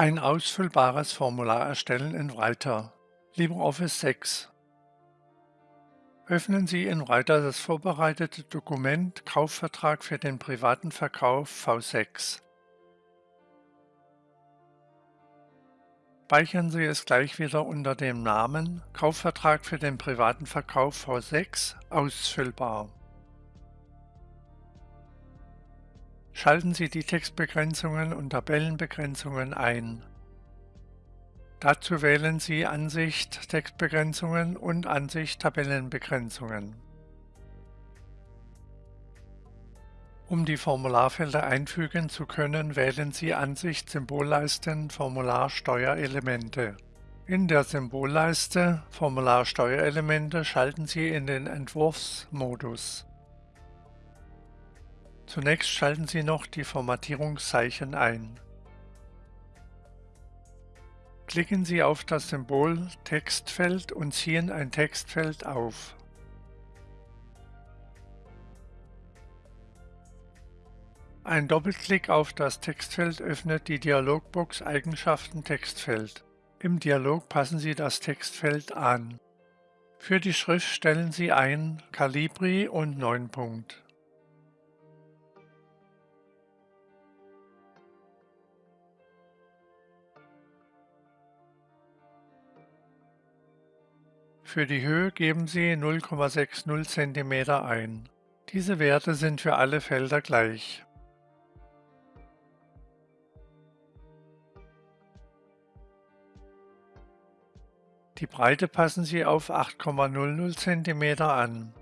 Ein ausfüllbares Formular erstellen in Writer. LibreOffice 6. Öffnen Sie in Writer das vorbereitete Dokument Kaufvertrag für den privaten Verkauf V6. Speichern Sie es gleich wieder unter dem Namen Kaufvertrag für den privaten Verkauf V6 ausfüllbar. Schalten Sie die Textbegrenzungen und Tabellenbegrenzungen ein. Dazu wählen Sie Ansicht Textbegrenzungen und Ansicht Tabellenbegrenzungen. Um die Formularfelder einfügen zu können, wählen Sie Ansicht Symbolleisten Formular Steuerelemente. In der Symbolleiste Formular Steuerelemente schalten Sie in den Entwurfsmodus. Zunächst schalten Sie noch die Formatierungszeichen ein. Klicken Sie auf das Symbol Textfeld und ziehen ein Textfeld auf. Ein Doppelklick auf das Textfeld öffnet die Dialogbox Eigenschaften Textfeld. Im Dialog passen Sie das Textfeld an. Für die Schrift stellen Sie ein Calibri und 9 Punkt. Für die Höhe geben Sie 0,60 cm ein. Diese Werte sind für alle Felder gleich. Die Breite passen Sie auf 8,00 cm an.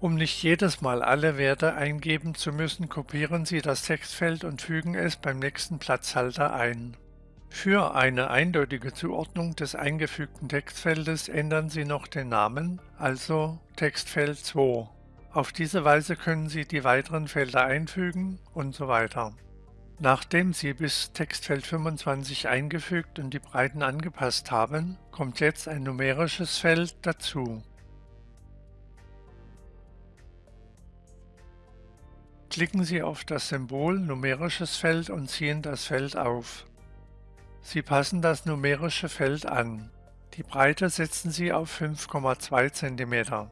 Um nicht jedes Mal alle Werte eingeben zu müssen, kopieren Sie das Textfeld und fügen es beim nächsten Platzhalter ein. Für eine eindeutige Zuordnung des eingefügten Textfeldes ändern Sie noch den Namen, also Textfeld 2. Auf diese Weise können Sie die weiteren Felder einfügen und so weiter. Nachdem Sie bis Textfeld 25 eingefügt und die Breiten angepasst haben, kommt jetzt ein numerisches Feld dazu. Klicken Sie auf das Symbol Numerisches Feld und ziehen das Feld auf. Sie passen das numerische Feld an. Die Breite setzen Sie auf 5,2 cm.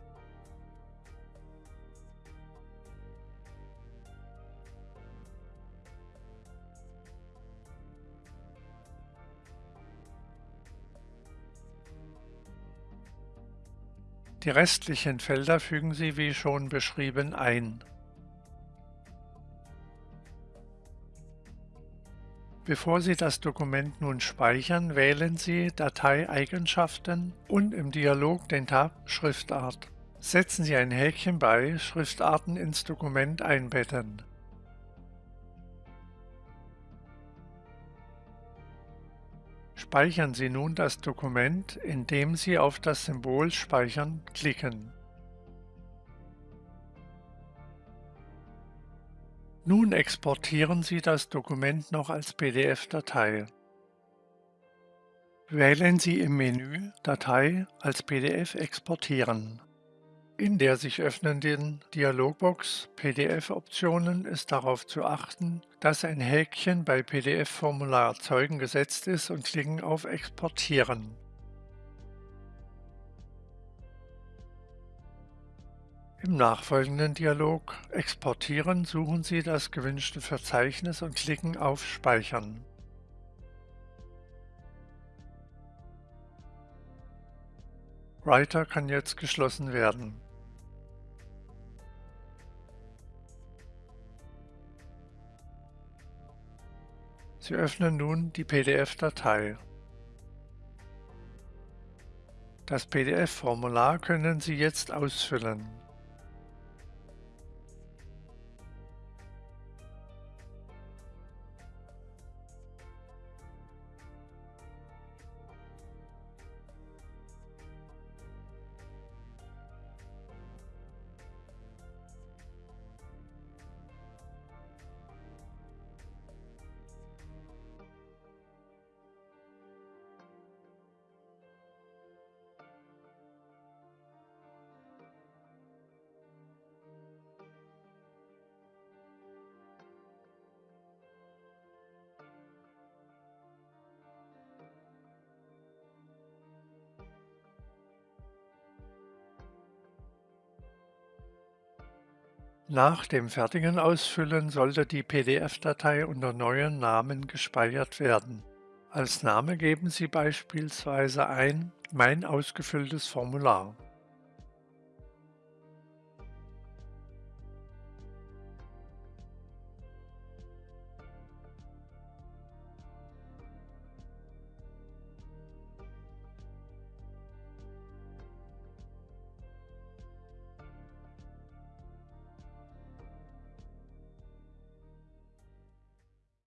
Die restlichen Felder fügen Sie wie schon beschrieben ein. Bevor Sie das Dokument nun speichern, wählen Sie Dateieigenschaften und im Dialog den Tab Schriftart. Setzen Sie ein Häkchen bei Schriftarten ins Dokument einbetten. Speichern Sie nun das Dokument, indem Sie auf das Symbol Speichern klicken. Nun exportieren Sie das Dokument noch als PDF-Datei. Wählen Sie im Menü Datei als PDF exportieren. In der sich öffnenden Dialogbox PDF-Optionen ist darauf zu achten, dass ein Häkchen bei PDF-Formular erzeugen gesetzt ist und klicken auf Exportieren. Im nachfolgenden Dialog Exportieren suchen Sie das gewünschte Verzeichnis und klicken auf Speichern. Writer kann jetzt geschlossen werden. Sie öffnen nun die PDF-Datei. Das PDF-Formular können Sie jetzt ausfüllen. Nach dem fertigen Ausfüllen sollte die PDF-Datei unter Neuen Namen gespeichert werden. Als Name geben Sie beispielsweise ein Mein ausgefülltes Formular.